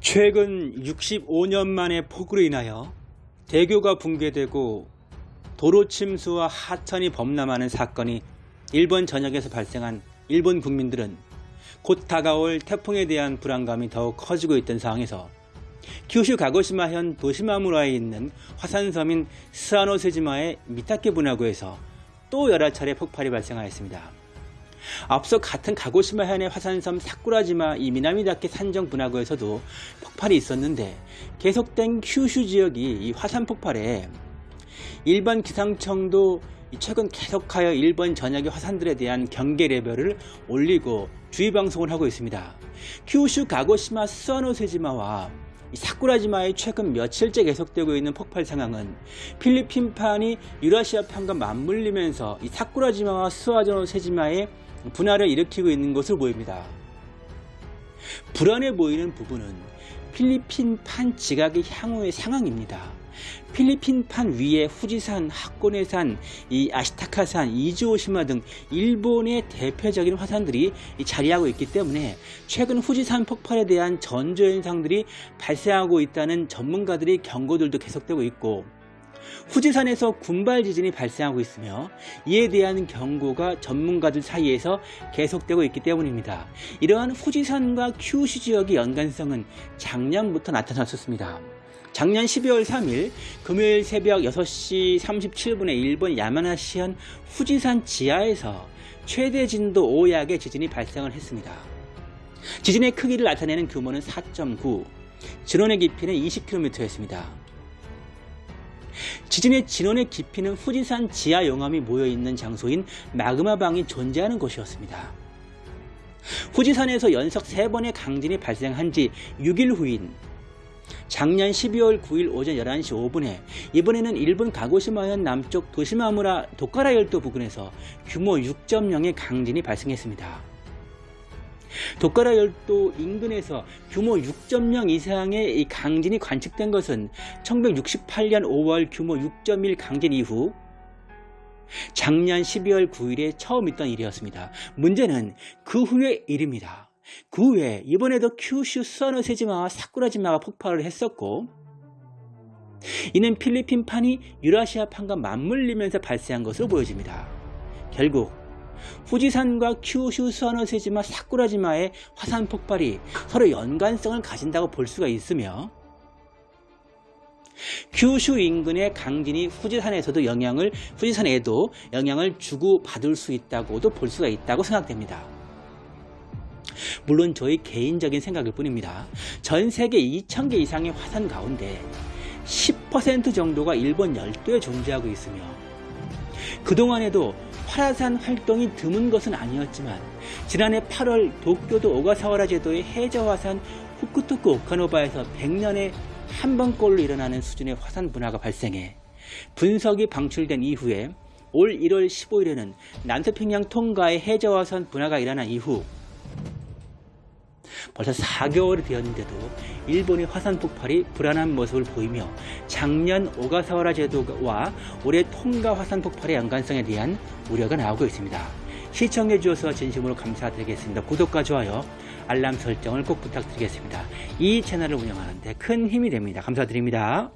최근 65년 만에 폭우로 인하여 대교가 붕괴되고 도로 침수와 하천이 범람하는 사건이 일본 전역에서 발생한 일본 국민들은 곧 다가올 태풍에 대한 불안감이 더욱 커지고 있던 상황에서 규슈 가고시마현 도시마무라에 있는 화산섬인 스아노세지마의 미타케 분화구에서 또 여러 차례 폭발이 발생하였습니다. 앞서 같은 가고시마현의 화산섬 사쿠라지마 이 미나미다케 산정 분화구에서도 폭발이 있었는데 계속된 큐슈 지역이 이 화산 폭발에 일본 기상청도 최근 계속하여 일본 전역의 화산들에 대한 경계 레벨을 올리고 주의 방송을 하고 있습니다. 큐슈 가고시마 스와노세지마와 사쿠라지마의 최근 며칠째 계속되고 있는 폭발 상황은 필리핀판이 유라시아 판과 맞물리면서 이 사쿠라지마와 스와노세지마의 분화를 일으키고 있는 것으로 보입니다. 불안해 보이는 부분은 필리핀판 지각의 향후의 상황입니다. 필리핀판 위에 후지산, 하코네산, 이 아시타카산, 이즈오시마 등 일본의 대표적인 화산들이 자리하고 있기 때문에 최근 후지산 폭발에 대한 전조현상들이 발생하고 있다는 전문가들의 경고들도 계속되고 있고 후지산에서 군발 지진이 발생하고 있으며 이에 대한 경고가 전문가들 사이에서 계속되고 있기 때문입니다. 이러한 후지산과 큐슈 지역의 연관성은 작년부터 나타났었습니다. 작년 12월 3일 금요일 새벽 6시 37분에 일본 야마나시현 후지산 지하에서 최대 진도 5약의 지진이 발생을 했습니다. 지진의 크기를 나타내는 규모는 4.9, 진원의 깊이는 20km였습니다. 지진의 진원의 깊이는 후지산 지하 용암이 모여있는 장소인 마그마방이 존재하는 곳이었습니다. 후지산에서 연속 3번의 강진이 발생한 지 6일 후인 작년 12월 9일 오전 11시 5분에 이번에는 일본 가고시마현 남쪽 도시마무라 도카라 열도 부근에서 규모 6.0의 강진이 발생했습니다. 도카라 열도 인근에서 규모 6.0 이상의 강진이 관측된 것은 1968년 5월 규모 6.1 강진 이후 작년 12월 9일에 처음 있던 일이었습니다. 문제는 그 후의 일입니다. 그 후에 이번에도 큐슈 서너세지마와 사쿠라지마가 폭발을 했었고 이는 필리핀판이 유라시아판과 맞물리면서 발생한 것으로 보여집니다. 결국 후지산과 큐슈 서너세지마 사쿠라지마의 화산 폭발이 서로 연관성을 가진다고 볼 수가 있으며 큐슈 인근의 강진이 후지산에서도 영향을 후지산에도 영향을 주고 받을 수 있다고도 볼 수가 있다고 생각됩니다. 물론 저희 개인적인 생각일 뿐입니다. 전 세계 2,000개 이상의 화산 가운데 10% 정도가 일본 열도에 존재하고 있으며 그동안에도 화라산 활동이 드문 것은 아니었지만 지난해 8월 도쿄도 오가사와라 제도의 해저화산 후쿠토쿠 오카노바에서 100년에 한 번꼴로 일어나는 수준의 화산 분화가 발생해 분석이 방출된 이후에 올 1월 15일에는 남태평양 통가의 해저화산 분화가 일어난 이후 벌써 4개월이 되었는데도 일본의 화산 폭발이 불안한 모습을 보이며 작년 오가사와라 제도와 올해 통가 화산 폭발의 연관성에 대한 우려가 나오고 있습니다. 시청해 주셔서 진심으로 감사드리겠습니다. 구독과 좋아요, 알람 설정을 꼭 부탁드리겠습니다. 이 채널을 운영하는데 큰 힘이 됩니다. 감사드립니다.